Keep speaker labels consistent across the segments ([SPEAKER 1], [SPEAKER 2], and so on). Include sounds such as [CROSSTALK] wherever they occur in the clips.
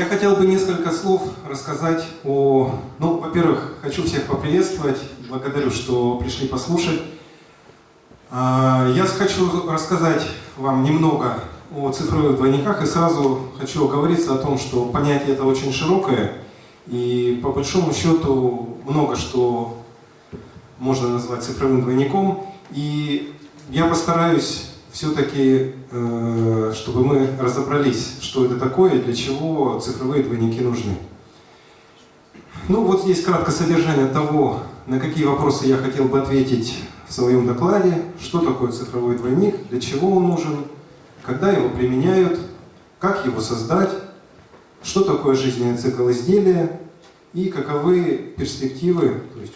[SPEAKER 1] Я хотел бы несколько слов рассказать о... Ну, во-первых, хочу всех поприветствовать. Благодарю, что пришли послушать. А, я хочу рассказать вам немного о цифровых двойниках и сразу хочу оговориться о том, что понятие это очень широкое и по большому счету много что можно назвать цифровым двойником. И я постараюсь все-таки, э, чтобы мы разобрались, что это такое и для чего цифровые двойники нужны. Ну вот здесь кратко содержание того, на какие вопросы я хотел бы ответить в своем докладе, что такое цифровой двойник, для чего он нужен, когда его применяют, как его создать, что такое жизненный цикл изделия и каковы перспективы, то есть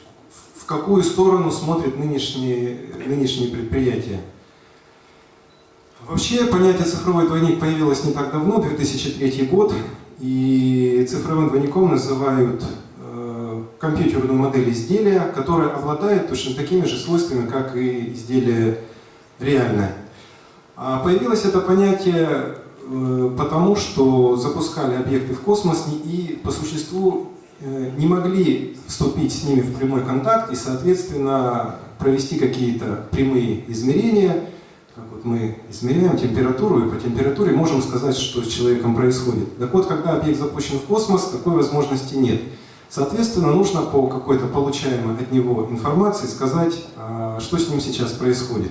[SPEAKER 1] в какую сторону смотрят нынешние, нынешние предприятия. Вообще понятие цифровой двойник появилось не так давно, 2003 год, и цифровым двойником называют э, компьютерную модель изделия, которая обладает точно такими же свойствами, как и изделие реальное. А появилось это понятие э, потому, что запускали объекты в космос и по существу э, не могли вступить с ними в прямой контакт и, соответственно, провести какие-то прямые измерения, мы измеряем температуру, и по температуре можем сказать, что с человеком происходит. Так вот, когда объект запущен в космос, такой возможности нет. Соответственно, нужно по какой-то получаемой от него информации сказать, а, что с ним сейчас происходит.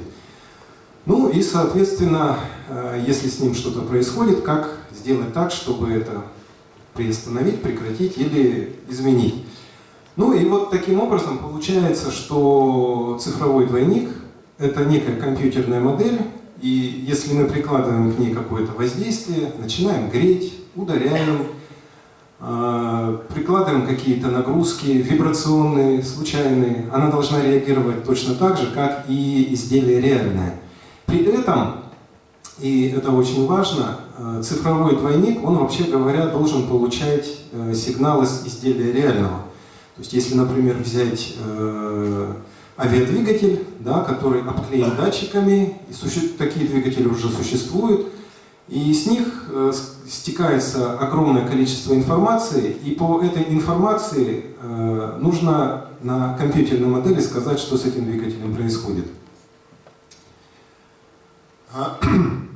[SPEAKER 1] Ну и, соответственно, а, если с ним что-то происходит, как сделать так, чтобы это приостановить, прекратить или изменить. Ну и вот таким образом получается, что цифровой двойник это некая компьютерная модель, и если мы прикладываем к ней какое-то воздействие, начинаем греть, ударяем, э, прикладываем какие-то нагрузки вибрационные, случайные, она должна реагировать точно так же, как и изделие реальное. При этом, и это очень важно, э, цифровой двойник, он вообще говоря должен получать э, сигнал из изделия реального. То есть если, например, взять э, авиадвигатель, да, который обклеен датчиками, и такие двигатели уже существуют, и с них э, стекается огромное количество информации, и по этой информации э, нужно на компьютерной модели сказать, что с этим двигателем происходит. А,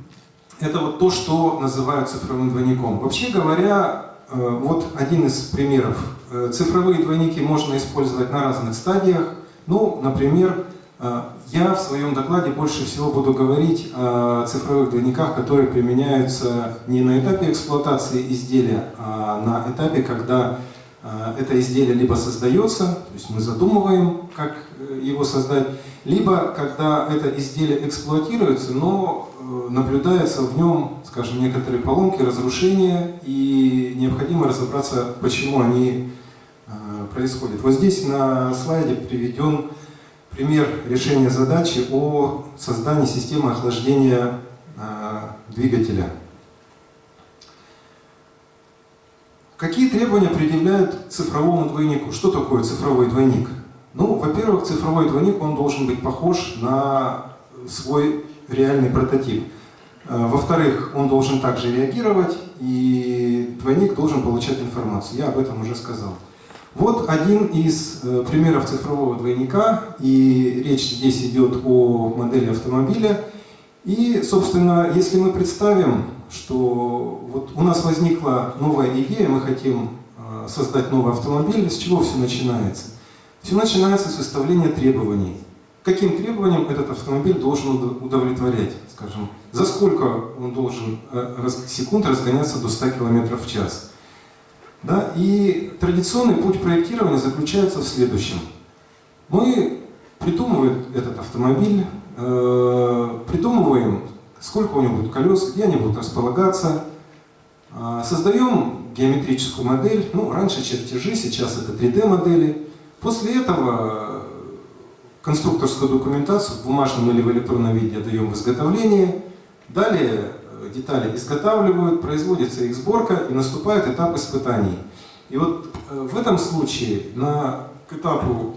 [SPEAKER 1] [CLEARS THROAT] это вот то, что называют цифровым двойником. Вообще говоря, э, вот один из примеров. Э, цифровые двойники можно использовать на разных стадиях. Ну, например, э, я в своем докладе больше всего буду говорить о цифровых двойниках, которые применяются не на этапе эксплуатации изделия, а на этапе, когда э, это изделие либо создается, то есть мы задумываем, как э, его создать, либо когда это изделие эксплуатируется, но наблюдается в нем, скажем, некоторые поломки, разрушения, и необходимо разобраться, почему они происходит. Вот здесь на слайде приведен пример решения задачи о создании системы охлаждения э, двигателя. Какие требования предъявляют цифровому двойнику? Что такое цифровой двойник? Ну, во-первых, цифровой двойник он должен быть похож на свой реальный прототип. Э, во-вторых, он должен также реагировать, и двойник должен получать информацию. Я об этом уже сказал. Вот один из э, примеров цифрового двойника, и речь здесь идет о модели автомобиля. И, собственно, если мы представим, что вот у нас возникла новая идея, мы хотим э, создать новый автомобиль, с чего все начинается? Все начинается с выставления требований. Каким требованиям этот автомобиль должен удовлетворять? Скажем, за сколько он должен э, секунд разгоняться до 100 км в час? Да? И традиционный путь проектирования заключается в следующем. Мы придумываем этот автомобиль, э, придумываем, сколько у него будет колес, где они будут располагаться, э, создаем геометрическую модель, ну, раньше чертежи, сейчас это 3D-модели. После этого конструкторскую документацию в бумажном или в электронном виде даем в изготовление. Далее детали изготавливают, производится их сборка и наступает этап испытаний. И вот э, в этом случае на, к этапу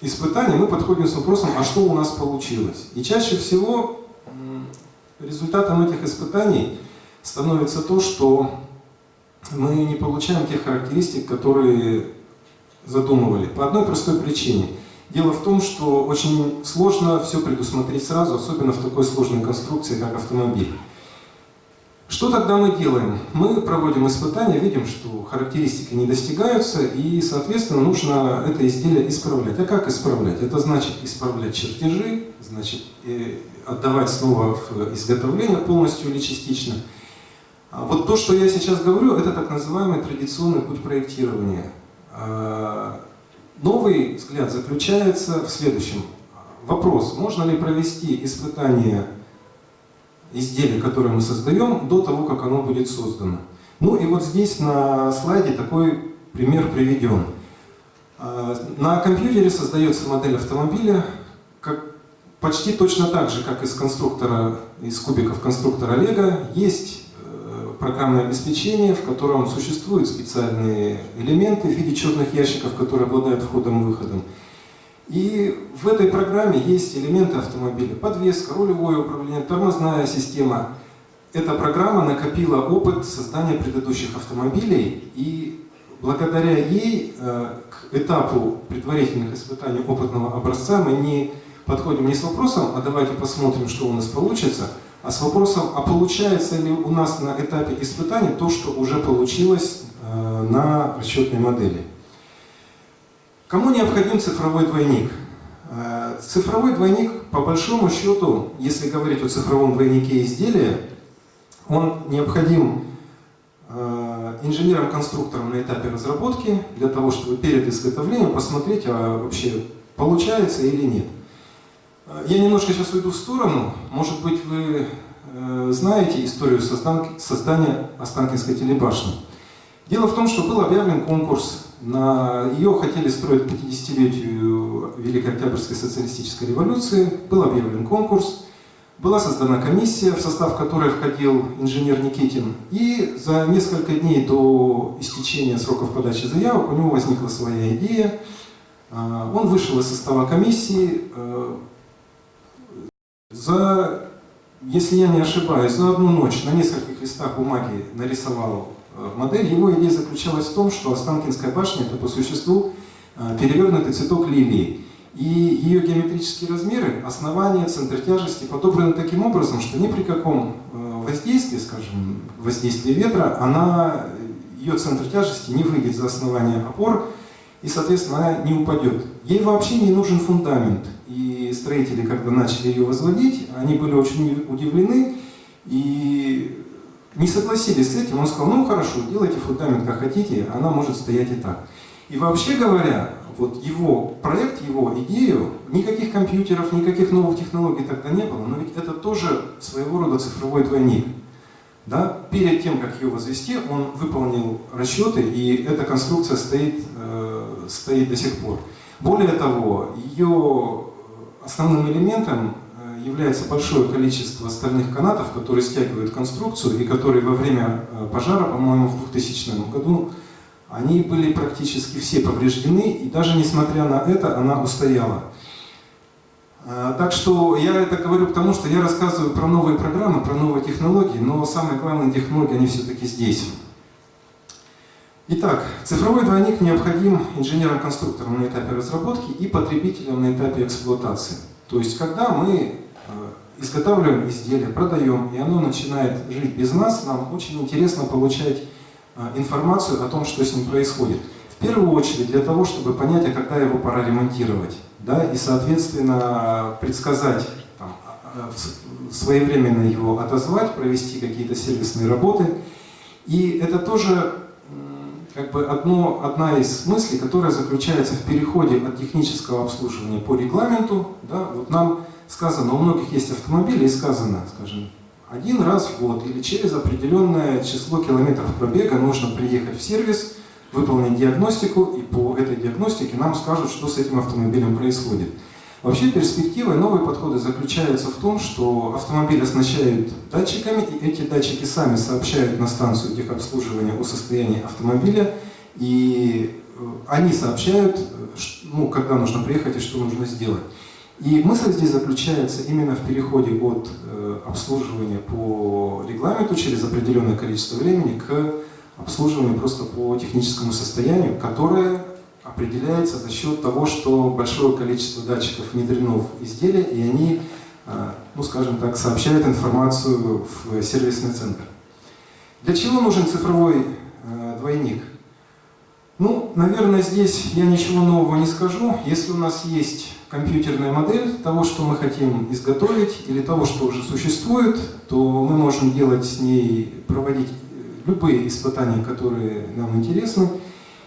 [SPEAKER 1] испытаний мы подходим с вопросом, а что у нас получилось? И чаще всего результатом этих испытаний становится то, что мы не получаем тех характеристик, которые задумывали. По одной простой причине. Дело в том, что очень сложно все предусмотреть сразу, особенно в такой сложной конструкции, как автомобиль. Что тогда мы делаем? Мы проводим испытания, видим, что характеристики не достигаются, и, соответственно, нужно это изделие исправлять. А как исправлять? Это значит исправлять чертежи, значит э, отдавать снова в изготовление полностью или частично. А вот то, что я сейчас говорю, это так называемый традиционный путь проектирования. А, новый взгляд заключается в следующем. Вопрос, можно ли провести испытание изделия, которое мы создаем, до того, как оно будет создано. Ну и вот здесь на слайде такой пример приведен. А, на компьютере создается модель автомобиля, как, почти точно так же, как из конструктора, из кубиков конструктора Лего, есть программное обеспечение, в котором существуют специальные элементы в виде черных ящиков, которые обладают входом и выходом. И в этой программе есть элементы автомобиля. Подвеска, рулевое управление, тормозная система. Эта программа накопила опыт создания предыдущих автомобилей, и благодаря ей э, к этапу предварительных испытаний опытного образца мы не подходим не с вопросом, а давайте посмотрим, что у нас получится, а с вопросом, а получается ли у нас на этапе испытаний то, что уже получилось э, на расчетной модели. Кому необходим цифровой двойник? Э, цифровой двойник, по большому счету, если говорить о цифровом двойнике изделия, он необходим э, инженерам-конструкторам на этапе разработки, для того, чтобы перед изготовлением посмотреть, а вообще получается или нет. Я немножко сейчас уйду в сторону. Может быть, вы э, знаете историю создания Останкинской телебашни. Дело в том, что был объявлен конкурс. На ее хотели строить к 50-летию Великой Октябрьской социалистической революции. Был объявлен конкурс. Была создана комиссия, в состав которой входил инженер Никитин. И за несколько дней до истечения сроков подачи заявок у него возникла своя идея. А, он вышел из состава комиссии, э, за, если я не ошибаюсь, за одну ночь на нескольких листах бумаги нарисовал модель. Его идея заключалась в том, что Останкинская башня – это по существу э, перевернутый цветок лилии. И ее геометрические размеры, основание, центр тяжести подобраны таким образом, что ни при каком э, воздействии, скажем, воздействии ветра, она, ее центр тяжести не выйдет за основание опор, и, соответственно, она не упадет. Ей вообще не нужен фундамент. И строители, когда начали ее возводить, они были очень удивлены и не согласились с этим. Он сказал, ну хорошо, делайте фундамент как хотите, она может стоять и так. И вообще говоря, вот его проект, его идею, никаких компьютеров, никаких новых технологий тогда не было, но ведь это тоже своего рода цифровой двойник. Да? Перед тем, как ее возвести, он выполнил расчеты, и эта конструкция стоит, э, стоит до сих пор. Более того, ее основным элементом является большое количество стальных канатов, которые стягивают конструкцию, и которые во время э, пожара, по-моему, в 2000 году, они были практически все повреждены, и даже несмотря на это, она устояла. А, так что я это говорю потому, что я рассказываю про новые программы, про новые технологии, но самые главные технологии, они все-таки здесь. Итак, цифровой двойник необходим инженерам-конструкторам на этапе разработки и потребителям на этапе эксплуатации. То есть, когда мы э, изготавливаем изделие, продаем, и оно начинает жить без нас, нам очень интересно получать э, информацию о том, что с ним происходит. В первую очередь для того, чтобы понять, а когда его пора ремонтировать да, и, соответственно, предсказать, там, а, а, своевременно его отозвать, провести какие-то сервисные работы. И это тоже как бы одно, одна из мыслей, которая заключается в переходе от технического обслуживания по регламенту. Да, вот нам сказано, у многих есть автомобили, и сказано, скажем, один раз в год или через определенное число километров пробега нужно приехать в сервис, выполнить диагностику, и по этой диагностике нам скажут, что с этим автомобилем происходит. Вообще перспектива и новые подходы заключаются в том, что автомобиль оснащают датчиками, и эти датчики сами сообщают на станцию техобслуживания о состоянии автомобиля, и э, они сообщают, ну, когда нужно приехать и что нужно сделать. И мысль здесь заключается именно в переходе от э, обслуживания по регламенту через определенное количество времени к обслуживаемый просто по техническому состоянию, которое определяется за счет того, что большое количество датчиков внедрено в изделие, и они, ну скажем так, сообщают информацию в сервисный центр. Для чего нужен цифровой двойник? Ну, наверное, здесь я ничего нового не скажу. Если у нас есть компьютерная модель того, что мы хотим изготовить, или того, что уже существует, то мы можем делать с ней, проводить любые испытания, которые нам интересны.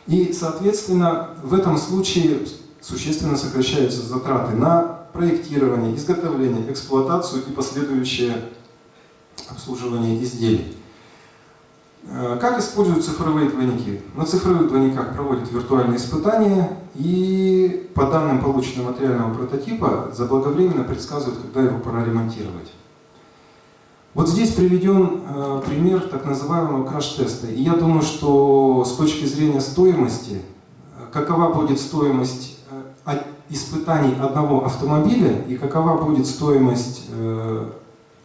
[SPEAKER 1] И, соответственно, в этом случае существенно сокращаются затраты на проектирование, изготовление, эксплуатацию и последующее обслуживание изделий. Э, как используют цифровые двойники? На цифровых двойниках проводят виртуальные испытания и по данным полученного материального прототипа заблаговременно предсказывают, когда его пора ремонтировать. Вот здесь приведен э, пример так называемого краш-теста. И я думаю, что с точки зрения стоимости, э, какова будет стоимость испытаний одного автомобиля и какова будет стоимость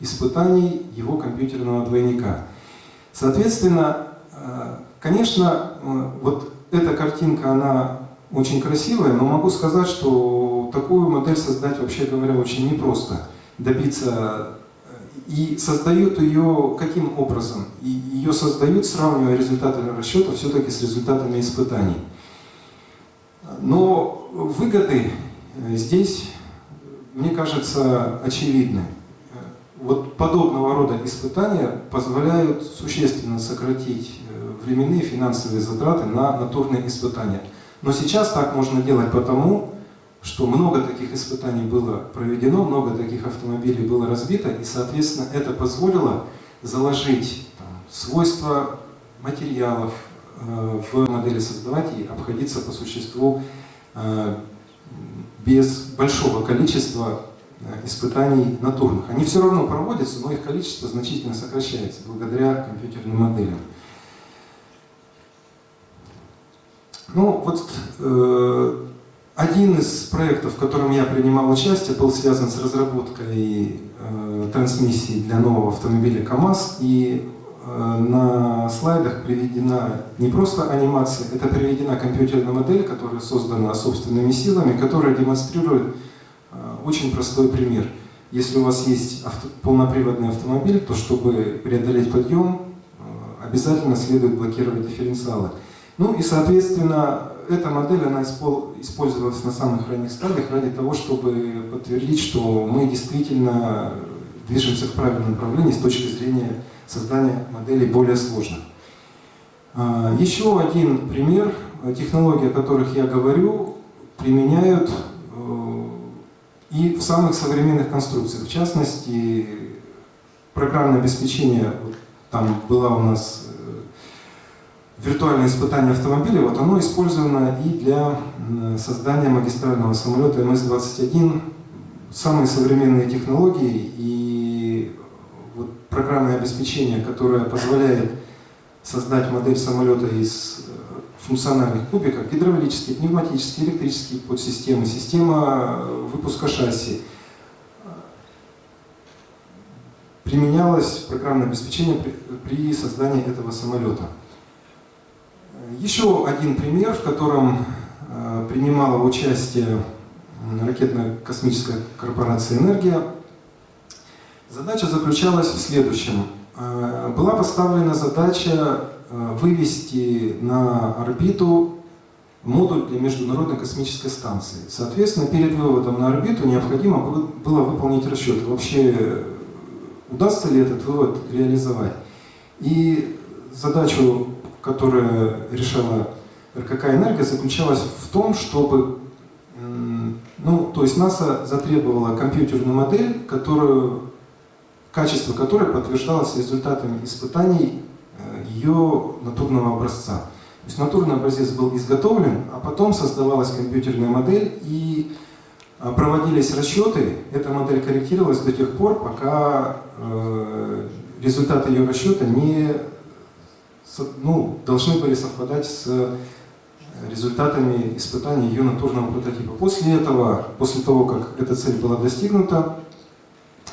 [SPEAKER 1] испытаний его компьютерного двойника. Соответственно, э, конечно, э, вот эта картинка, она очень красивая, но могу сказать, что такую модель создать, вообще говоря, очень непросто. Добиться э, и создают ее каким образом? И ее создают, сравнивая результаты расчета все-таки с результатами испытаний. Но выгоды здесь, мне кажется, очевидны вот подобного рода испытания позволяют существенно сократить э, временные финансовые затраты на натурные испытания. Но сейчас так можно делать потому, что много таких испытаний было проведено, много таких автомобилей было разбито, и, соответственно, это позволило заложить там, свойства материалов э, в модели создавать и обходиться по существу э, без большого количества испытаний натурных. Они все равно проводятся, но их количество значительно сокращается благодаря компьютерным моделям. Ну, вот э, один из проектов, в котором я принимал участие, был связан с разработкой э, трансмиссии для нового автомобиля КАМАЗ. И э, на слайдах приведена не просто анимация, это приведена компьютерная модель, которая создана собственными силами, которая демонстрирует очень простой пример. Если у вас есть авто, полноприводный автомобиль, то чтобы преодолеть подъем, э, обязательно следует блокировать дифференциалы. Ну и, соответственно, эта модель она использовалась на самых ранних стадиях ради того, чтобы подтвердить, что мы действительно движемся в правильном направлении с точки зрения создания моделей более сложных. А, еще один пример. Технологии, о которых я говорю, применяют и в самых современных конструкциях. В частности, программное обеспечение, там была у нас э, виртуальное испытание автомобиля, вот оно использовано и для создания магистрального самолета МС-21. Самые современные технологии и вот программное обеспечение, которое позволяет создать модель самолета из функциональных кубиках, гидравлические, пневматические, электрические подсистемы, система э, выпуска шасси. Применялось программное обеспечение при, создании этого самолета. Еще один пример, в котором э, принимала участие ракетно-космическая корпорация «Энергия». Задача заключалась в следующем. Э, была поставлена задача вывести на орбиту модуль для Международной космической станции. Соответственно, перед выводом на орбиту необходимо было выполнить расчет, вообще удастся ли этот вывод реализовать. И задачу, которая решала РКК «Энергия», заключалась в том, чтобы, ну, то есть НАСА затребовала компьютерную модель, которую, качество которой подтверждалось результатами испытаний ее натурного образца. То есть натурный образец был изготовлен, а потом создавалась компьютерная модель и а, проводились расчеты. Эта модель корректировалась до тех пор, пока э, результаты ее расчета не, ну, должны были совпадать с результатами испытаний ее натурного прототипа. После этого, после того, как эта цель была достигнута,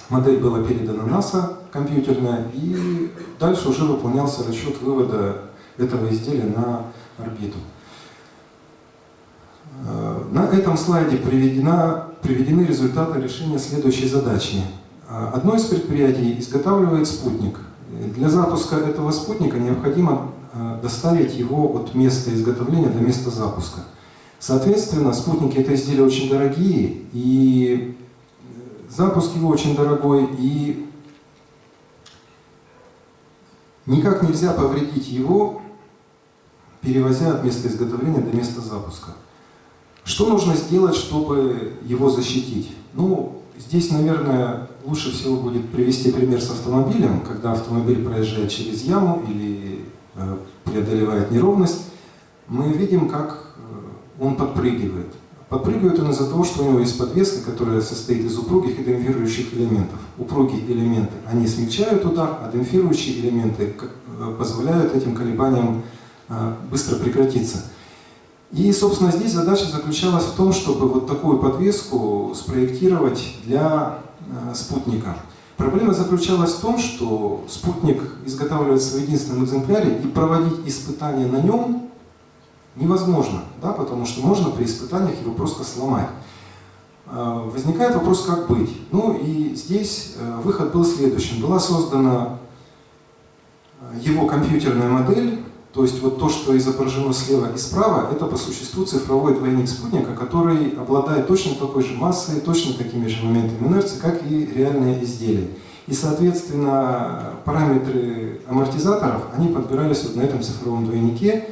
[SPEAKER 1] модель была передана НАСА компьютерная, и дальше уже выполнялся расчет вывода этого изделия на орбиту. Э, на этом слайде приведена, приведены результаты решения следующей задачи. Э, одно из предприятий изготавливает спутник. Для запуска этого спутника необходимо э, доставить его от места изготовления до места запуска. Соответственно, спутники это изделия очень дорогие, и запуск его очень дорогой, и никак нельзя повредить его, перевозя от места изготовления до места запуска. Что нужно сделать, чтобы его защитить? Ну, здесь, наверное, лучше всего будет привести пример с автомобилем, когда автомобиль проезжает через яму или э, преодолевает неровность, мы видим, как э, он подпрыгивает. Подпрыгивает он из-за того, что у него есть подвеска, которая состоит из упругих и демпфирующих элементов. Упругие элементы, они смягчают удар, а демпфирующие элементы э, позволяют этим колебаниям э, быстро прекратиться. И, собственно, здесь задача заключалась в том, чтобы вот такую подвеску спроектировать для э, спутника. Проблема заключалась в том, что спутник изготавливается в единственном экземпляре, и проводить испытания на нем невозможно, да, потому что можно при испытаниях его просто сломать. Э, возникает вопрос, как быть. Ну и здесь э, выход был следующим. Была создана его компьютерная модель, то есть вот то, что изображено слева и справа, это по существу цифровой двойник спутника, который обладает точно такой же массой, точно такими же моментами инерции, как и реальные изделия. И, соответственно, параметры амортизаторов, они подбирались вот на этом цифровом двойнике.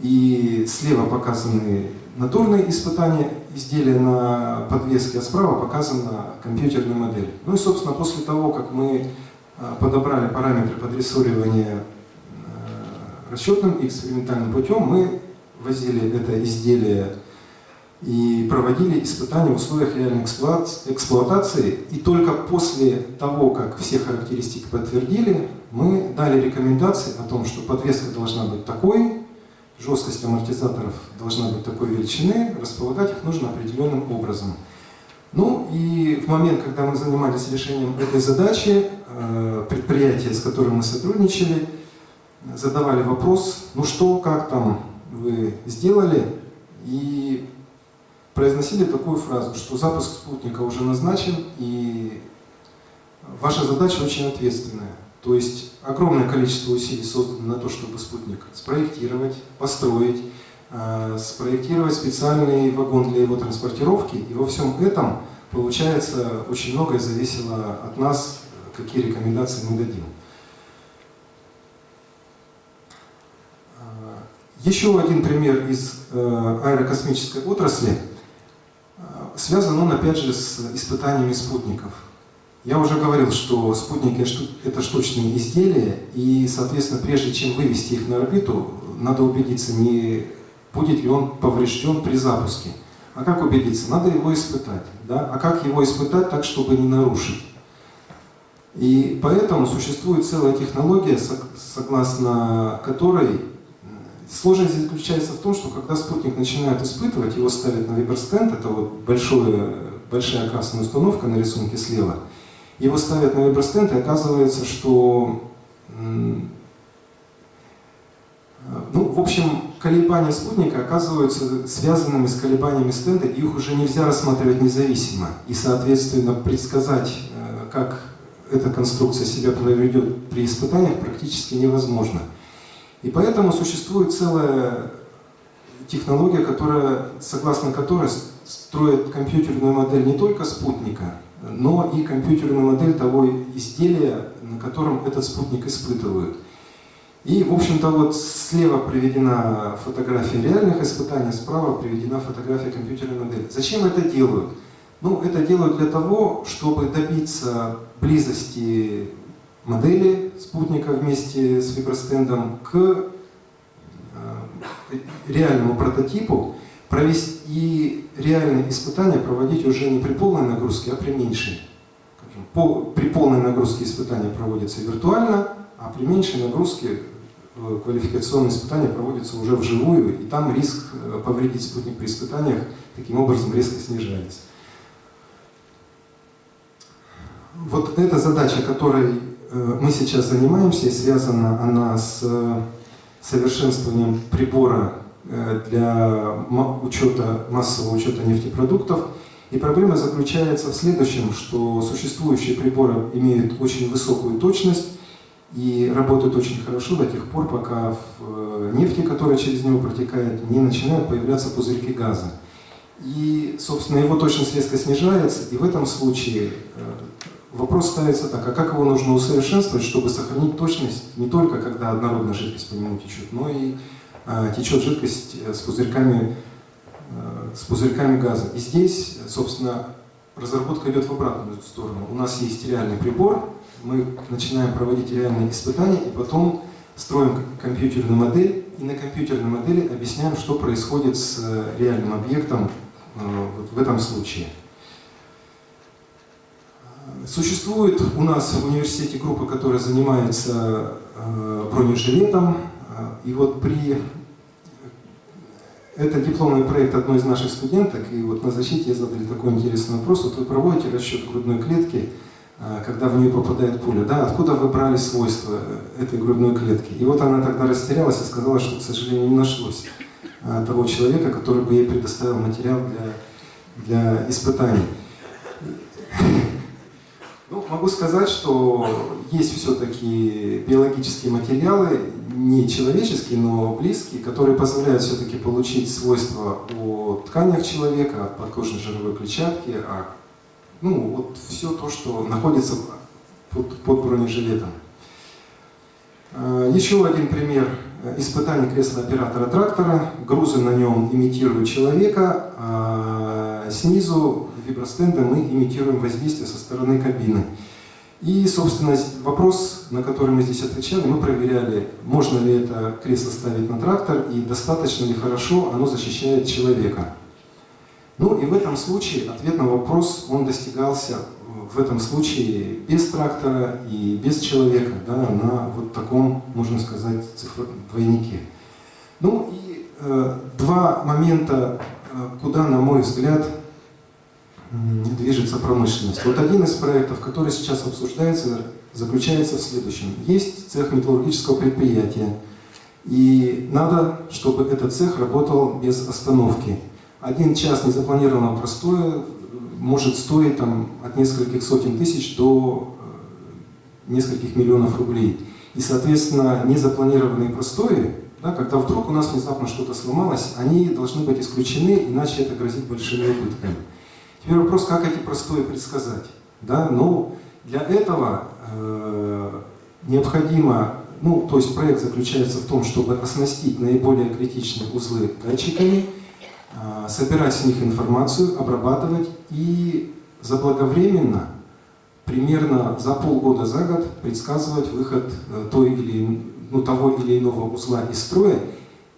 [SPEAKER 1] И слева показаны натурные испытания изделия на подвеске, а справа показана компьютерная модель. Ну и, собственно, после того, как мы а, подобрали параметры подрессоривания расчетным и экспериментальным путем мы возили это изделие и проводили испытания в условиях реальной эксплуатации. И только после того, как все характеристики подтвердили, мы дали рекомендации о том, что подвеска должна быть такой, жесткость амортизаторов должна быть такой величины, располагать их нужно определенным образом. Ну и в момент, когда мы занимались решением этой задачи, э, предприятие, с которым мы сотрудничали, задавали вопрос, ну что, как там вы сделали, и произносили такую фразу, что запуск спутника уже назначен, и ваша задача очень ответственная. То есть огромное количество усилий создано на то, чтобы спутник спроектировать, построить, э, спроектировать специальный вагон для его транспортировки. И во всем этом, получается, очень многое зависело от нас, какие рекомендации мы дадим. Еще один пример из э, аэрокосмической отрасли. Э, связан он, опять же, с испытаниями спутников. Я уже говорил, что спутники – это штучные изделия, и, соответственно, прежде чем вывести их на орбиту, надо убедиться, не будет ли он поврежден при запуске. А как убедиться? Надо его испытать. Да? А как его испытать так, чтобы не нарушить? И поэтому существует целая технология, согласно которой Сложность заключается в том, что когда спутник начинают испытывать, его ставят на виберстенд, это вот большое, большая красная установка на рисунке слева, его ставят на виберстенд, и оказывается, что ну, в общем, колебания спутника оказываются связанными с колебаниями стенда, и их уже нельзя рассматривать независимо. И, соответственно, предсказать, э, как эта конструкция себя проведет при испытаниях, практически невозможно. И поэтому существует целая технология, которая, согласно которой строит компьютерную модель не только спутника, но и компьютерную модель того изделия, на котором этот спутник испытывают. И, в общем-то, вот слева приведена фотография реальных испытаний, справа приведена фотография компьютерной модели. Зачем это делают? Ну, это делают для того, чтобы добиться близости модели спутника вместе с вибростендом к э, реальному прототипу, провести и реальные испытания проводить уже не при полной нагрузке, а при меньшей. По, при полной нагрузке испытания проводятся виртуально, а при меньшей нагрузке э, квалификационные испытания проводятся уже вживую, и там риск э, повредить спутник при испытаниях таким образом резко снижается. Вот эта задача, которой Э, мы сейчас занимаемся, и связана она с, совершенствованием прибора для учета, массового учета нефтепродуктов. И проблема заключается в следующем, что существующие приборы имеют очень высокую точность и работают очень хорошо до тех пор, пока в э, нефти, которая через него протекает, не начинают появляться пузырьки газа. И, собственно, его точность резко снижается, и в этом случае э, вопрос ставится так, а как его нужно усовершенствовать, чтобы сохранить точность не только когда однородная жидкость по нему течет, но и течет жидкость э, с пузырьками, а, с пузырьками газа. И здесь, собственно, разработка идет в обратную сторону. У нас есть реальный прибор, мы начинаем проводить реальные испытания, и потом строим компьютерную модель, и на компьютерной модели объясняем, что происходит с реальным объектом вот в этом случае. Существует у нас в университете группа, которая занимается э, бронежилетом. И вот при... Это дипломный проект одной из наших студенток, и вот на защите задали такой интересный вопрос. Вот вы проводите расчет грудной клетки, э, когда в нее попадает пуля, да, откуда вы брали свойства этой грудной клетки? И вот она тогда растерялась и сказала, что, к сожалению, не нашлось э, того человека, который бы ей предоставил материал для, для испытаний. Могу сказать, что есть все-таки биологические материалы, не человеческие, но близкие, которые позволяют все-таки получить свойства о тканях человека, от подкожной жировой клетчатки, а, ну, вот все то, что находится под, под бронежилетом. А, еще один пример испытаний кресла оператора трактора. Грузы на нем имитируют человека, а снизу вибростенда мы имитируем воздействие со стороны кабины. И, собственно, вопрос, на который мы здесь отвечали, мы проверяли, можно ли это кресло ставить на трактор и достаточно ли хорошо оно защищает человека. Ну и в этом случае ответ на вопрос, он достигался в этом случае без трактора и без человека, да, на вот таком, можно сказать, цифр, двойнике. Ну и э, два момента, э, куда, на мой взгляд, движется промышленность. Вот один из проектов, который сейчас обсуждается, заключается в следующем. Есть цех металлургического предприятия, и надо, чтобы этот цех работал без остановки. Один час незапланированного простоя может стоить там, от нескольких сотен тысяч до э, нескольких миллионов рублей. И, соответственно, незапланированные простои, да, когда вдруг у нас внезапно что-то сломалось, они должны быть исключены, иначе это грозит большими убытками. Теперь вопрос, как эти простои предсказать. Да? Ну, для этого э, необходимо, ну, то есть проект заключается в том, чтобы оснастить наиболее критичные узлы датчиками, э, собирать с них информацию, обрабатывать и заблаговременно, примерно за полгода, за год, предсказывать выход э, той или, ну, того или иного узла из строя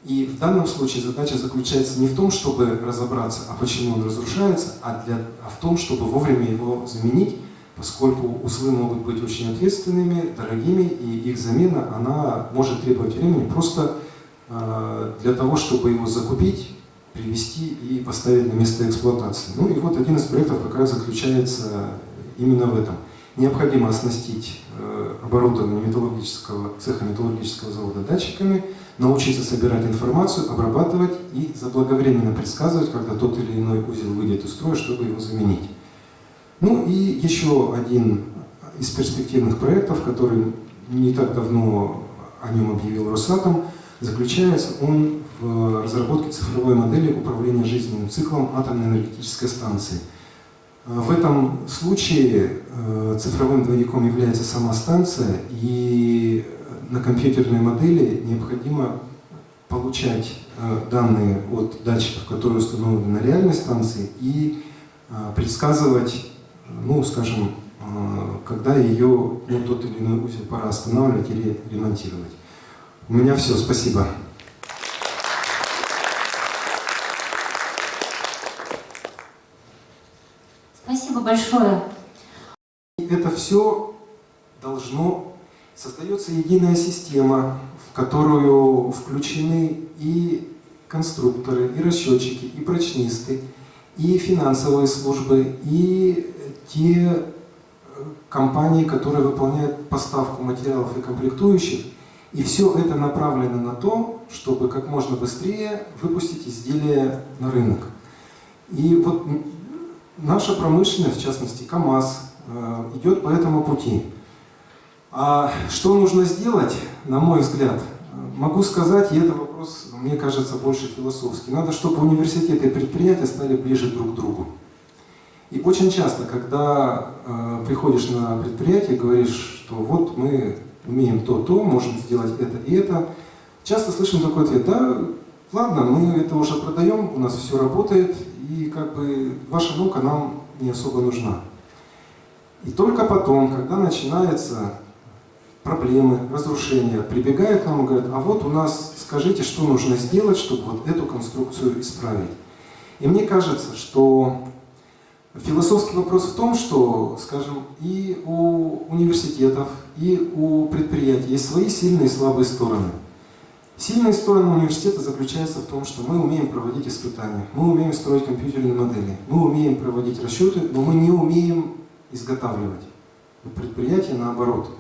[SPEAKER 1] и в данном случае задача заключается не в том, чтобы разобраться, а почему он разрушается, а, для, а в том, чтобы вовремя его заменить, поскольку узлы могут быть очень ответственными, дорогими, и их замена она может требовать времени просто э, для того, чтобы его закупить, привести и поставить на место эксплуатации. Ну и вот один из проектов как раз заключается именно в этом. Необходимо оснастить э, оборудование металлургического, цеха металлургического завода датчиками, научиться собирать информацию, обрабатывать и заблаговременно предсказывать, когда тот или иной узел выйдет из строя, чтобы его заменить. Ну и еще один из перспективных проектов, который не так давно о нем объявил Росатом, заключается он в разработке цифровой модели управления жизненным циклом атомной энергетической станции. В этом случае э, цифровым двойником является сама станция, и на компьютерной модели необходимо получать э, данные от датчиков, которые установлены на реальной станции, и э, предсказывать, ну, скажем, э, когда ее, ну, тот или иной узел пора останавливать или ремонтировать. У меня все, спасибо.
[SPEAKER 2] Спасибо большое.
[SPEAKER 1] Это все должно Создается единая система, в которую включены и конструкторы, и расчетчики, и прочнисты, и финансовые службы, и те э, компании, которые выполняют поставку материалов и комплектующих. И все это направлено на то, чтобы как можно быстрее выпустить изделия на рынок. И вот наша промышленность, в частности КАМАЗ, э, идет по этому пути. А что нужно сделать, на мой взгляд, могу сказать, и это вопрос, мне кажется, больше философский. Надо, чтобы университеты и предприятия стали ближе друг к другу. И очень часто, когда э, приходишь на предприятие, говоришь, что вот мы умеем то-то, можем сделать это и это, часто слышим такой ответ, да, ладно, мы это уже продаем, у нас все работает, и как бы ваша наука нам не особо нужна. И только потом, когда начинаются проблемы, разрушения, прибегают к нам и говорят, а вот у нас, скажите, что нужно сделать, чтобы вот эту конструкцию исправить. И мне кажется, что Философский вопрос в том, что, скажем, и у университетов, и у предприятий есть свои сильные и слабые стороны. Сильная сторона университета заключается в том, что мы умеем проводить испытания, мы умеем строить компьютерные модели, мы умеем проводить расчеты, но мы не умеем изготавливать. У предприятия наоборот.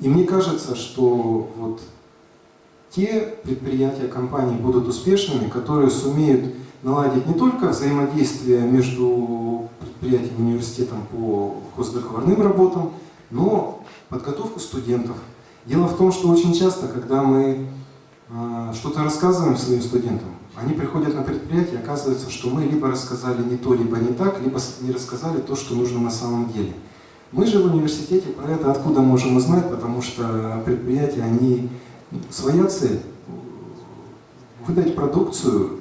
[SPEAKER 1] И мне кажется, что вот те предприятия, компании будут успешными, которые сумеют наладить не только взаимодействие между предприятием и университетом по хоздоговорным работам, но подготовку студентов. Дело в том, что очень часто, когда мы э, что-то рассказываем своим студентам, они приходят на предприятие, оказывается, что мы либо рассказали не то, либо не так, либо не рассказали то, что нужно на самом деле. Мы же в университете про это откуда можем узнать, потому что предприятия, они своя цель – выдать продукцию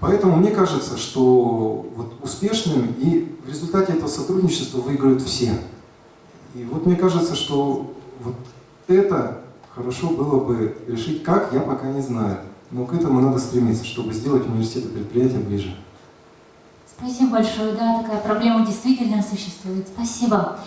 [SPEAKER 1] Поэтому мне кажется, что вот успешным и в результате этого сотрудничества выиграют все. И вот мне кажется, что вот это хорошо было бы решить, как, я пока не знаю. Но к этому надо стремиться, чтобы сделать университет и предприятие ближе.
[SPEAKER 2] Спасибо большое. Да, такая проблема действительно существует. Спасибо.